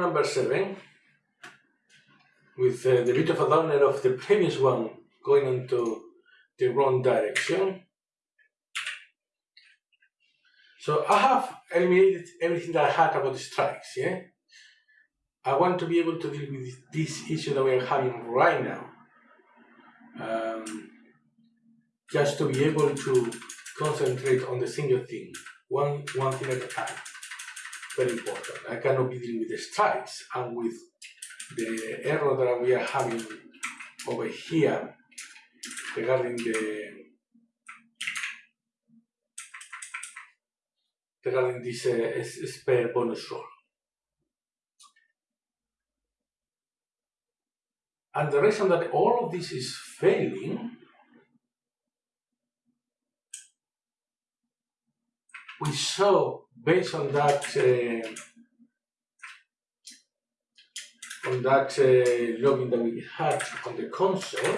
number seven with uh, the bit of a downer of the previous one going into the wrong direction. So I have eliminated everything that I had about the strikes, yeah? I want to be able to deal with this issue that we are having right now. Um, just to be able to concentrate on the single thing, one, one thing at a time. Very important. I cannot be dealing with the strikes and with the error that we are having over here regarding the regarding this uh, spare bonus roll. And the reason that all of this is failing, we saw based on that uh, on that uh, login that we had on the console,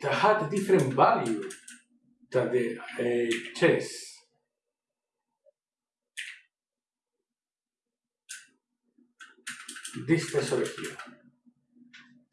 that had a different value than the uh, test. This test over here.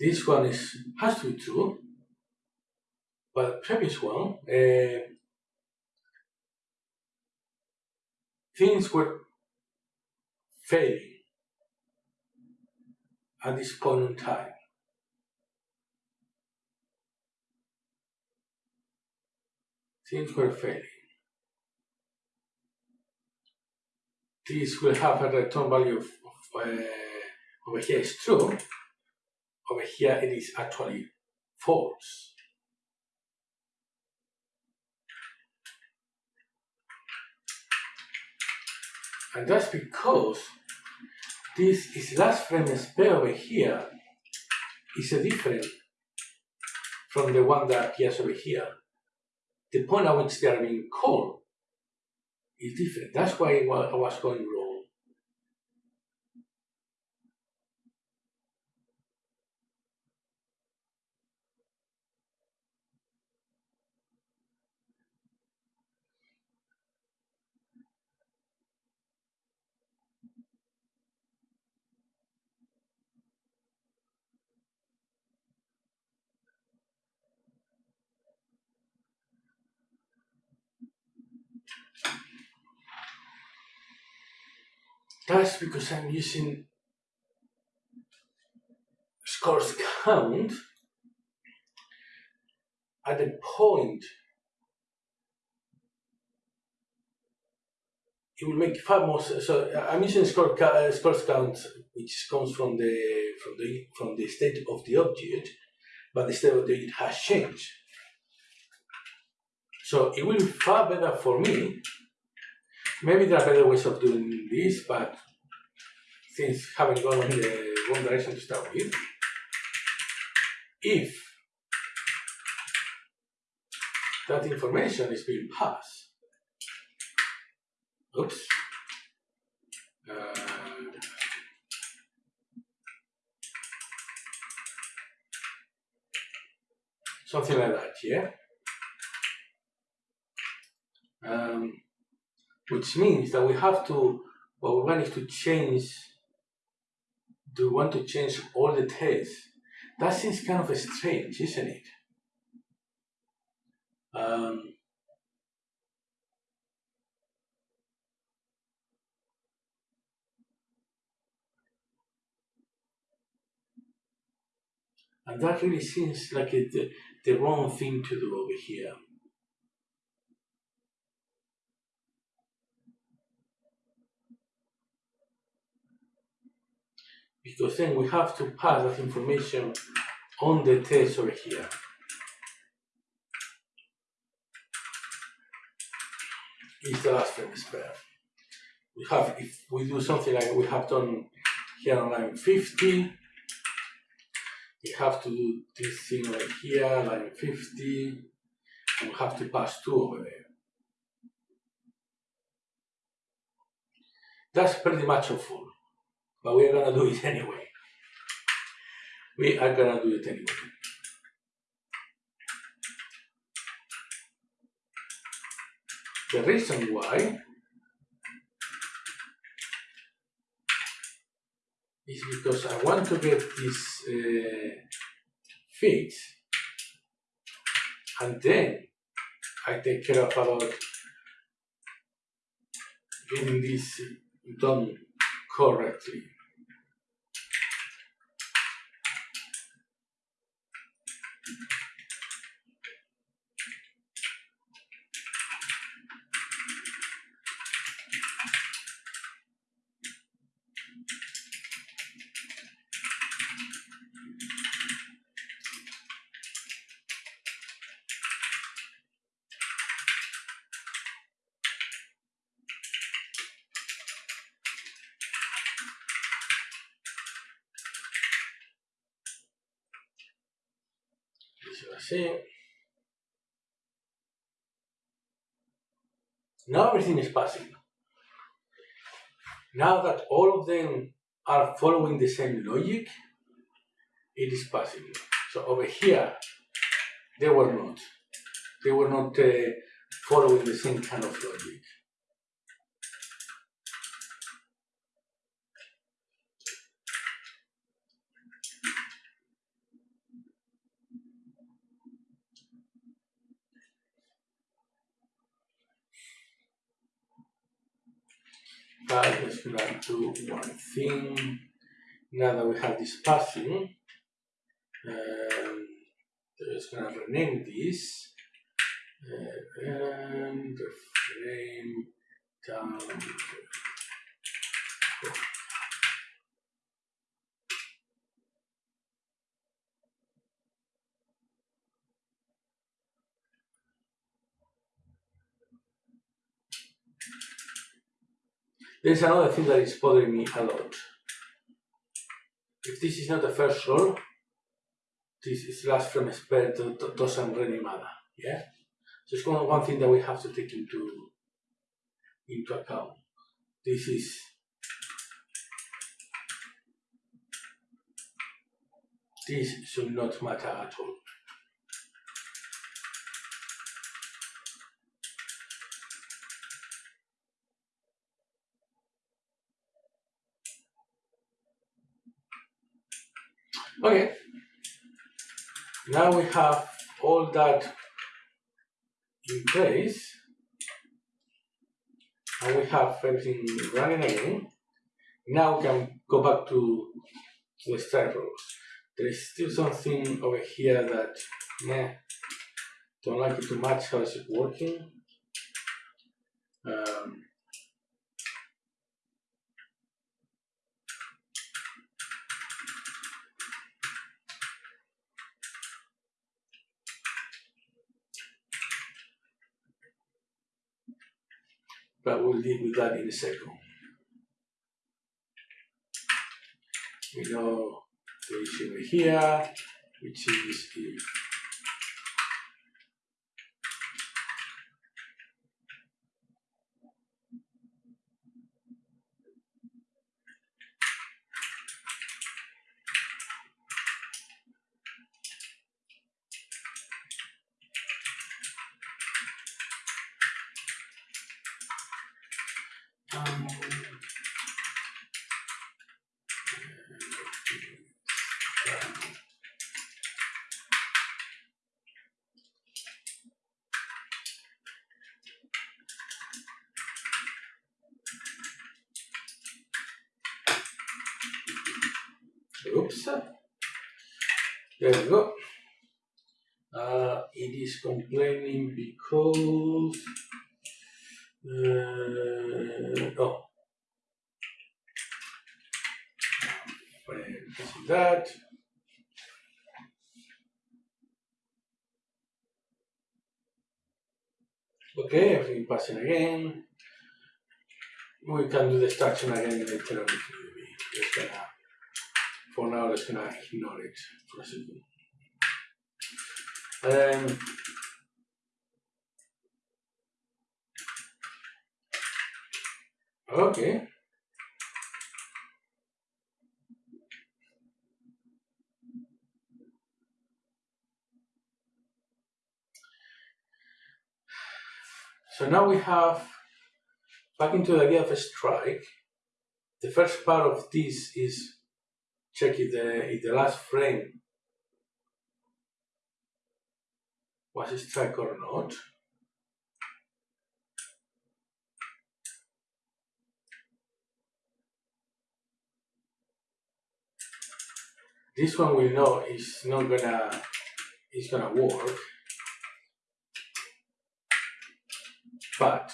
This one is has to be true, but previous one, uh, things were failing at this point in time. Things were failing. This will have a return value of, of uh, over here is true, over here it is actually false. And that's because this is last frame spare over here is a different from the one that appears over here the point at which they are being called is different. That's why I was going wrong. That's because I'm using scores count at the point it will make far more so I'm using score uh, scores count which comes from the from the from the state of the object but the state of the object has changed. So it will be far better for me maybe there are better ways of doing this, but things haven't gone in the wrong direction to start with. If that information is being passed, oops, uh, something like that, yeah? Um, which means that we have to, what we want is to change, do we want to change all the tests? That seems kind of strange, isn't it? Um, and that really seems like it, the, the wrong thing to do over here. Because then we have to pass that information on the test over here. Is the last frame spare. We have, if we do something like we have done here on line 50, we have to do this thing right here, line 50, and we have to pass two over there. That's pretty much a full but we are gonna do it anyway. We are gonna do it anyway. the reason why is because I want to get this uh, fixed and then I take care of about getting this done correctly. See. Now everything is passing. Now that all of them are following the same logic, it is passing. So over here, they were not. They were not uh, following the same kind of logic. But let's gonna do one thing. Now that we have this passing, um, just gonna rename this uh, and frame down. There's another thing that is bothering me a lot. If this is not the first roll, this is last frame spread doesn't really matter. Yeah? So it's one, one thing that we have to take into into account. This is this should not matter at all. Okay. Now we have all that in place and we have everything running again. Now we can go back to the start rows. There is still something over here that meh, don't like it too much how is it working. Um, but we'll deal with that in a second. We know the issue here, which is if um, Oops. There we go. Uh, it is complaining because uh, oh. That? Okay everything passing again. We can do the extraction again later on for now let's gonna ignore it. For a second um, okay. So now we have, back into the idea of a strike, the first part of this is check if the, if the last frame was a strike or not. This one we know is not gonna is gonna work, but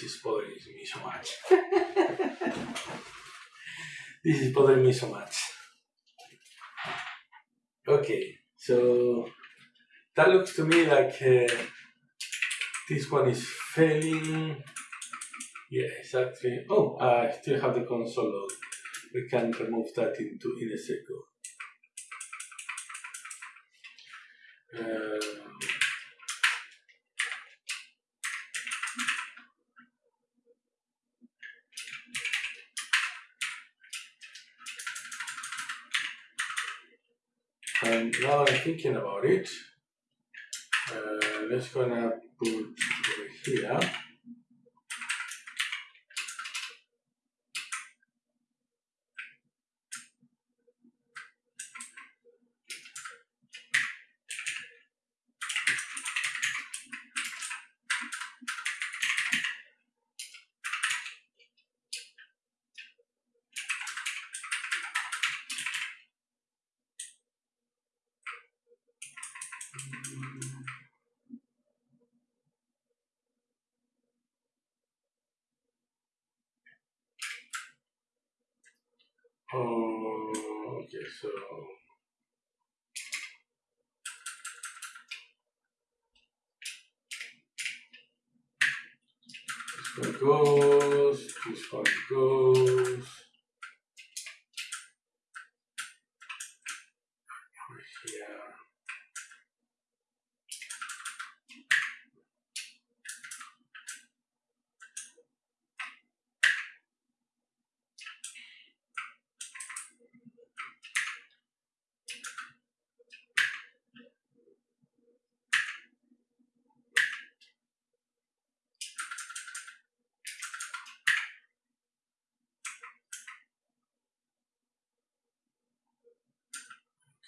this is bothering me so much. this is bothering me so much. Okay, so that looks to me like uh, this one is failing. Yeah, exactly. Oh, I still have the console load. We can remove that in a second. Thinking about it. Uh, let's gonna put over here. Oh, okay, so this one goes, this one goes. Over here. Okay.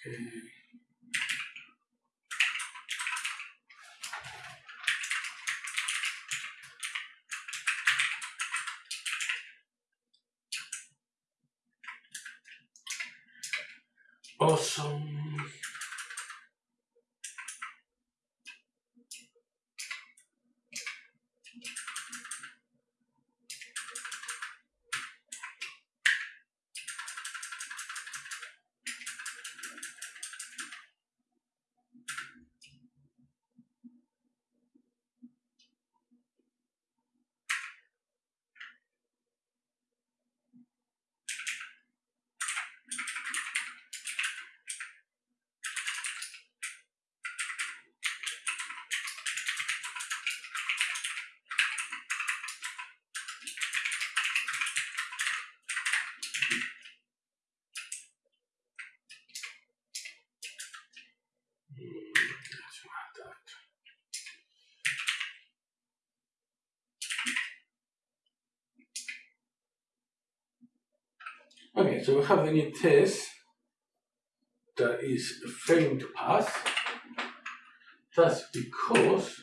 Awesome. Okay, so we have the new test that is failing to pass. That's because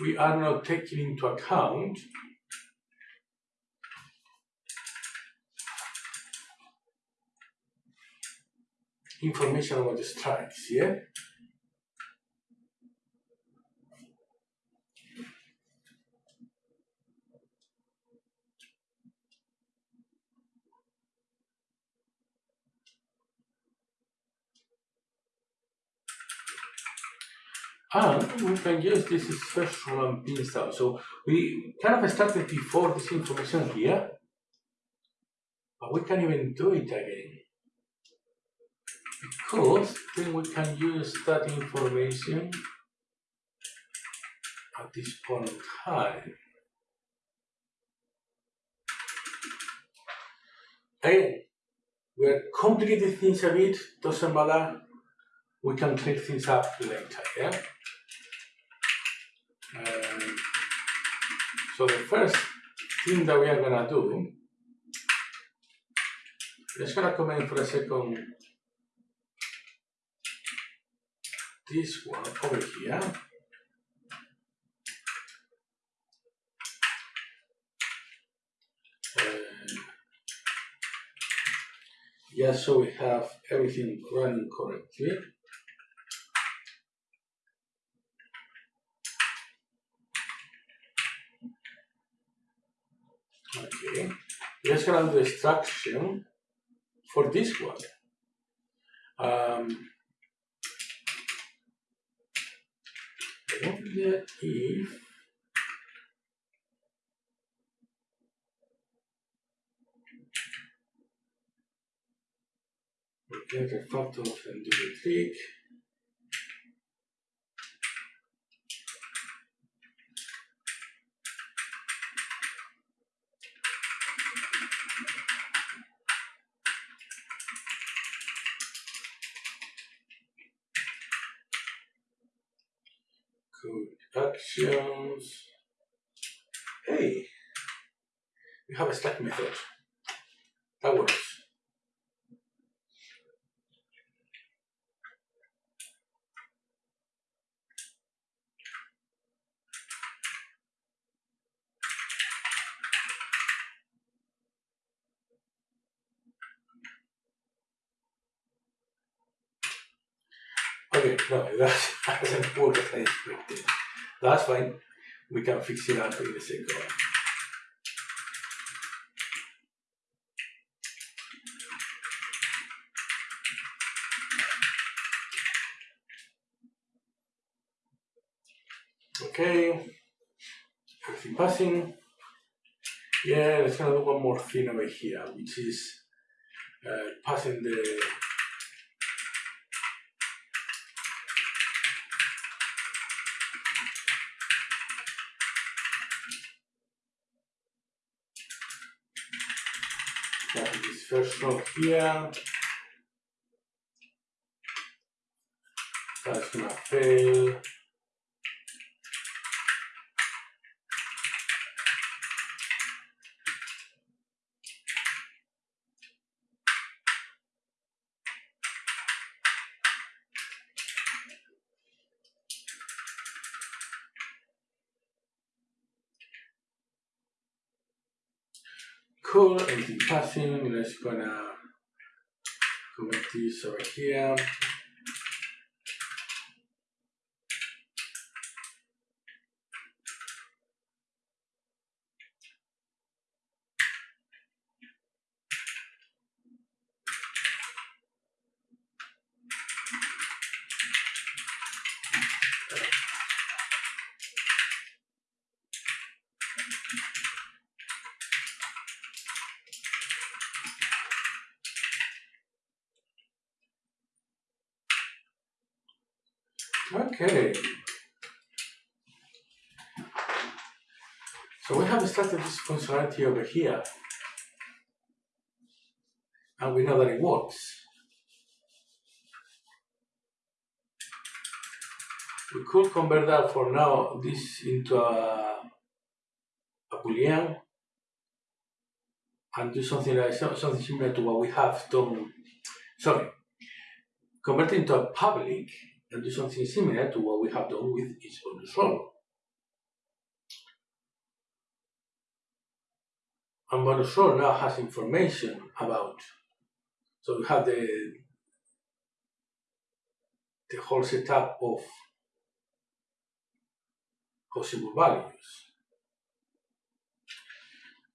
we are not taking into account information about the strikes, yeah? And we can use this is first one pin style. So we kind of started before this information here, but we can even do it again. Because then we can use that information at this point in time. Again, we're complicating things a bit, doesn't matter. We can clear things up later, yeah? Um, so the first thing that we are gonna do, let's gonna comment for a second this one over here. yeah, so we have everything running correctly. Okay, let's run the instruction for this one. Um, if get a photo and do the trick. We have a stack method. That works. Okay, no, that doesn't work as I expected. That's fine. We can fix it up in a second. Okay, everything passing. Yeah, let's gonna do one more thing over here, which is uh, passing the this first row here. That's gonna fail. Cool, anything passing, let's gonna comment this over here. Okay. So we have started over here. And we know that it works. We could convert that for now, this into a, a boolean and do something like something similar to what we have done. Sorry, convert it into a tuple and do something similar to what we have done with each bonus roll. And roll now has information about, so we have the the whole setup of possible values.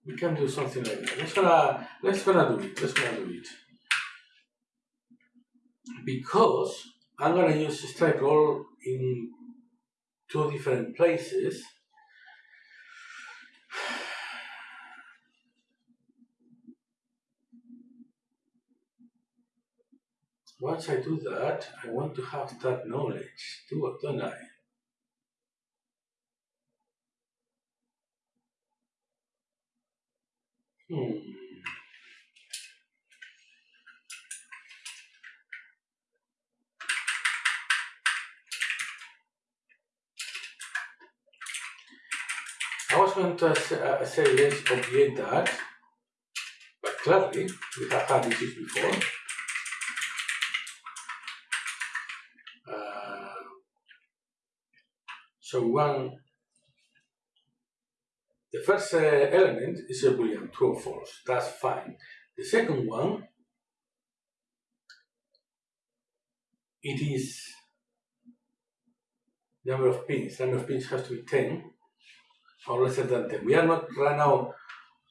We can do something like that. Let's gonna let's gonna do it. Let's gonna do it. Because I'm gonna use strike roll in two different places. Once I do that, I want to have that knowledge, do don't I? Hmm. I was going to uh, say let's obviate that, but clearly we have had issues before. So one, the first uh, element is a boolean true or false. That's fine. The second one, it is number of pins. Number of pins has to be 10 or less than 10. We are not right now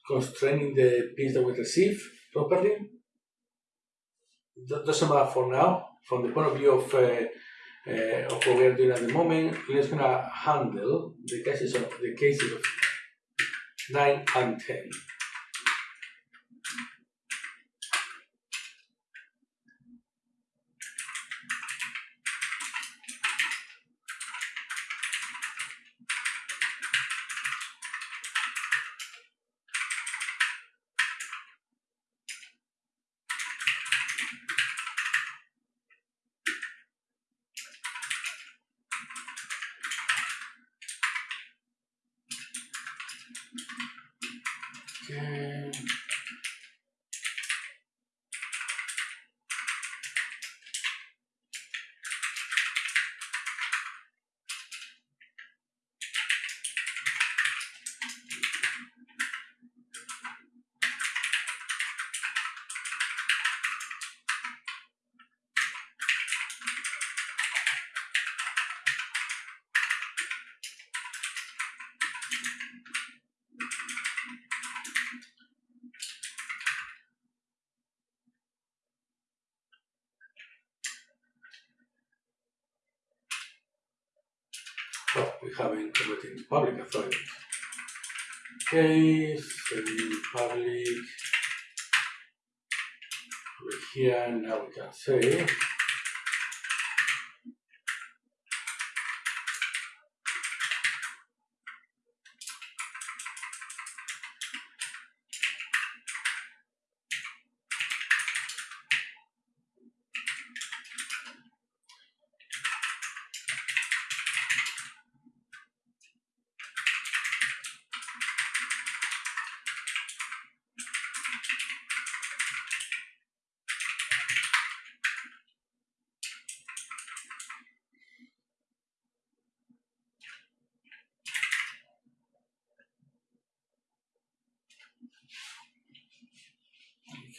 constraining the pins that we receive properly. That doesn't matter for now. From the point of view of, uh, uh, of what we are doing at the moment, let's gonna handle the cases of the cases of 9 and 10. We haven't converted into tuple authority. Okay, so tuple over here now we can say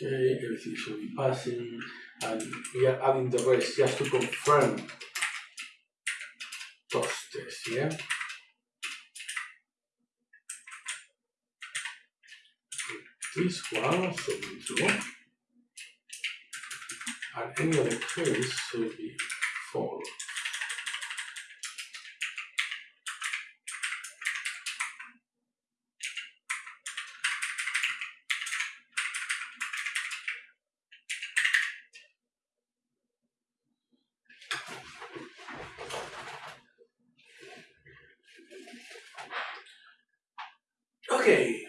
Okay, everything should be passing, and we are adding the rest just to confirm those tests, yeah? This one should be true, and any other case should be Okay.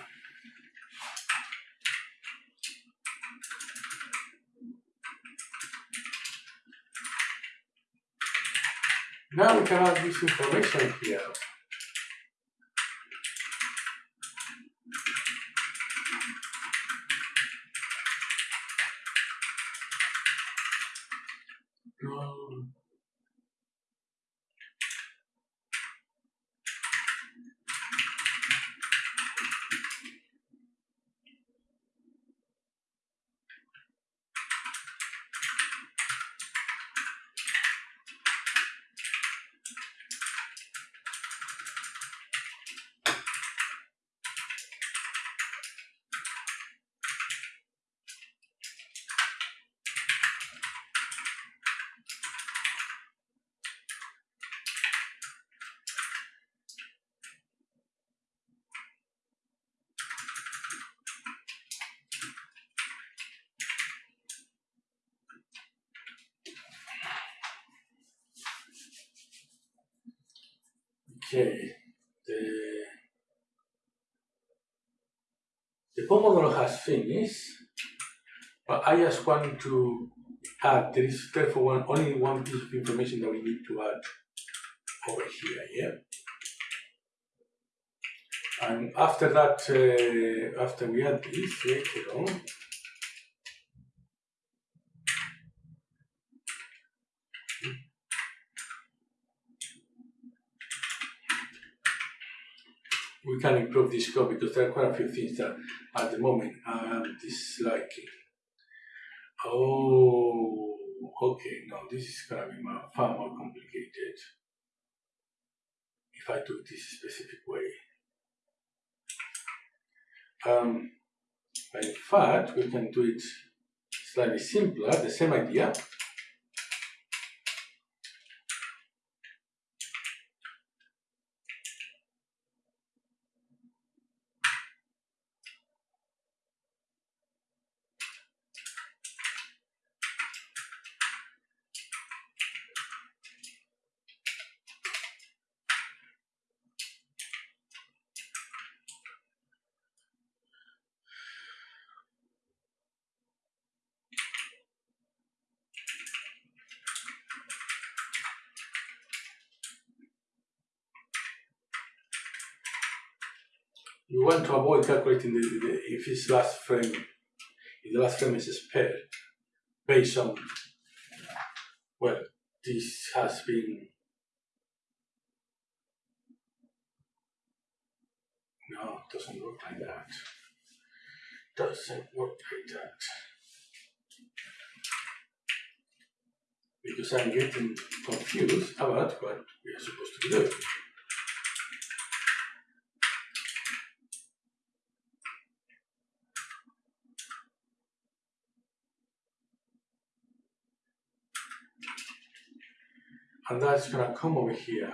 Now we can add this information here. Um, Okay, the, the Pomodoro has finished, but I just want to add, there is therefore one, only one piece of information that we need to add over here, yeah? And after that, uh, after we add this later on, we can improve this code because there are quite a few things that at the moment I'm disliking. Oh, okay, no, this is gonna be far more complicated if I do it this specific way. Um, in fact, we can do it slightly simpler, the same idea, we want to avoid calculating the, the, if its last frame, if the last frame is spared based on, well, this has been, no, it doesn't work like that. Doesn't work like that. Because I'm getting confused about what we are supposed to do. And that's gonna come over here.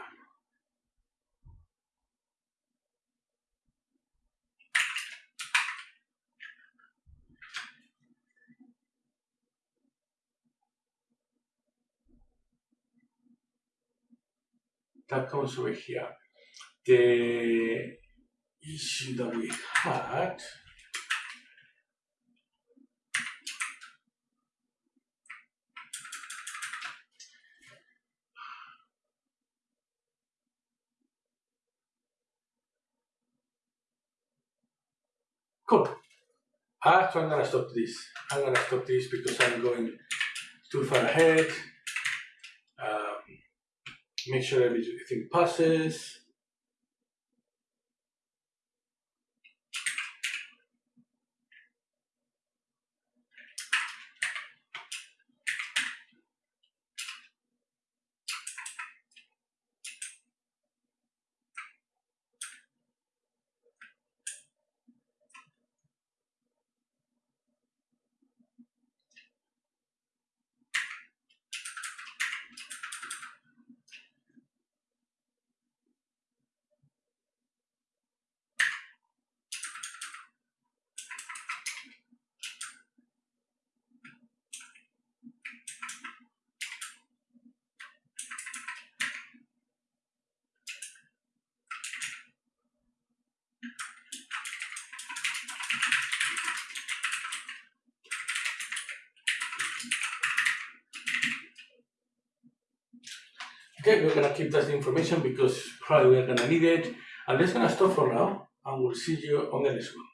That comes over here. The issue that we had Cool. Actually, I'm gonna stop this. I'm gonna stop this because I'm going too far ahead. Um, make sure everything passes. We're gonna keep that information because probably we're gonna need it. And that's gonna stop for now, and we'll see you on the next one.